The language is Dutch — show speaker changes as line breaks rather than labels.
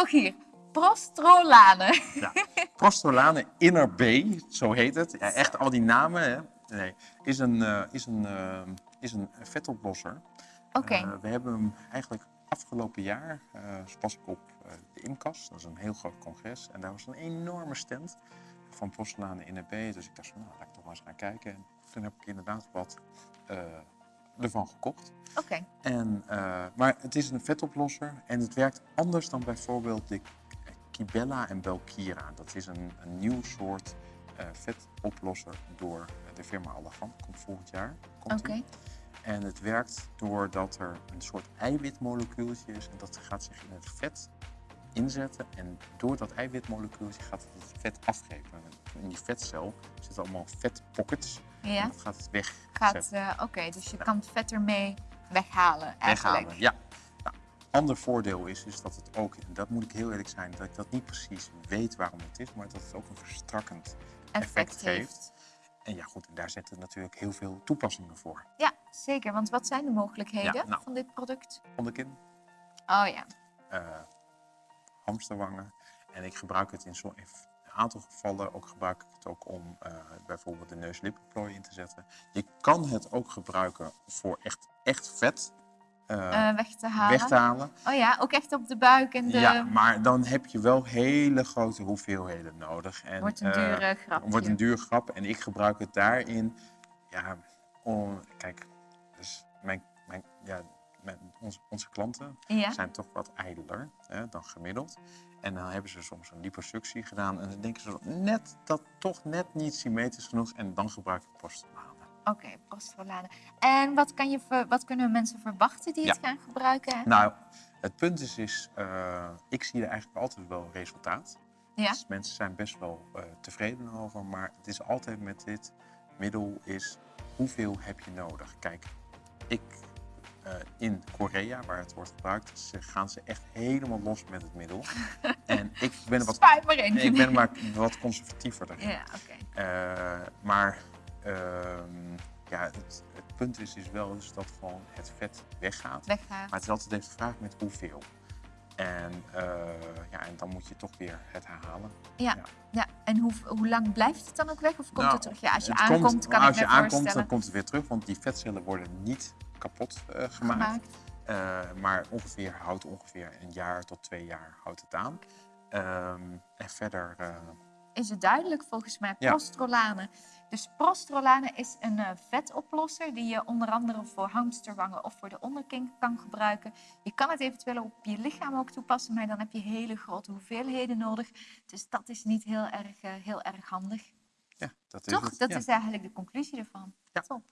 Rogier, prostrolane.
Ja. Prostrolane Inner B, zo heet het. Ja, echt al die namen, hè? Nee, is een, eh, is een, eh, is een vetoplosser.
Oké,
Eh, we hebben hem eigenlijk afgelopen jaar, was ik op de IMCAS, dat is een heel groot congres. En daar was een enorme stand van Prostrolane Inner B. Dus ik dacht van, nou, laat ik toch maar eens gaan kijken. En toen heb ik inderdaad wat ervan gekocht.
oké.
En, eh, maar het is een vetoplosser en het werkt anders dan bijvoorbeeld de Kibella en Belkira. Dat is een, een nieuw soort eh, vetoplosser door de firma Allergan. Komt volgend jaar.
Oké.
En het werkt doordat er een soort eiwitmolecuultje is en dat gaat zich in het vet inzetten. En door dat eiwitmolecuultje gaat het het vet afgeven. In die vetcel zitten allemaal vetpockets.
Ja,
dat gaat het weg.
gaat, eh, oké, dus je kan het vet ermee weghalen eigenlijk.
weghalen. Ja. Nou, ander voordeel is, is dat het ook, en dat moet ik heel eerlijk zijn, dat ik dat niet precies weet waarom het is, maar dat het ook een verstrakkend effect,
heeft.
En ja, goed, en daar zitten natuurlijk heel veel toepassingen voor.
Ja, zeker. Want wat zijn de mogelijkheden
Ja, nou.
van dit product?
Onderkin,
Oh ja,
eh hamsterwangen. En ik gebruik het in zo'n in een aantal gevallen, ook gebruik ik het ook om eh, bijvoorbeeld de neuslippenplooi in te zetten. Je kan het ook gebruiken voor echt, echt vet eh,
weg te halen.
weg te halen.
Oh ja, ook echt op de buik en de...
Ja, maar dan heb je wel hele grote hoeveelheden nodig. En,
Wordt een dure grap.
wordt een duur grap. En ik gebruik het daarin. Ja, om, kijk, dus mijn, mijn, ja, mijn, onze, onze klanten
Ja,
zijn toch wat ijdeler hè, dan gemiddeld. En dan hebben ze soms een liposuctie gedaan. En dan denken ze net dat toch net niet symmetrisch genoeg. En dan gebruik ik postolane.
oké, prostrolane. En wat, kan je wat kunnen mensen verwachten die het gaan gebruiken?
Nou, het punt is, is eh, ik zie er eigenlijk altijd wel resultaat.
Ja,
Dus mensen zijn best wel eh, tevreden over, maar het is altijd met dit middel is hoeveel heb je nodig? Kijk, ik eh, in Korea, waar het wordt gebruikt, ze, gaan ze echt helemaal los met het middel. en ik ben, wat,
maar in.
ik ben maar wat conservatiever daarin.
Ja, oké.
Eh, maar ehm, ja, het, het punt is, is wel dus dat gewoon het vet weggaat.
Weggaan.
Maar het is altijd de vraag met hoeveel. En, eh, ja, en dan moet je toch weer het herhalen.
Ja.
Ja.
ja. En hoe, hoe lang blijft het dan ook weg? Of komt
Nou,
het terug? Ja, als je aankomt,
komt-
kan
als
ik
je aankomt, dan komt het weer terug, want die vetcellen worden niet kapot eh, gemaakt.
gemaakt.
Eh, maar ongeveer houdt ongeveer een jaar tot twee jaar houdt het aan. Ehm, en verder, eh,
is het duidelijk volgens mij.
Ja.
Prostrolane. Dus prostrolane is een vetoplosser die je onder andere voor hamsterwangen of voor de onderkin kan gebruiken. Je kan het eventueel op je lichaam ook toepassen, maar dan heb je hele grote hoeveelheden nodig. Dus dat is niet heel erg, heel erg handig.
ja, dat is
Toch?
het.
Dat
ja.
is eigenlijk de conclusie ervan.
Ja.
Top.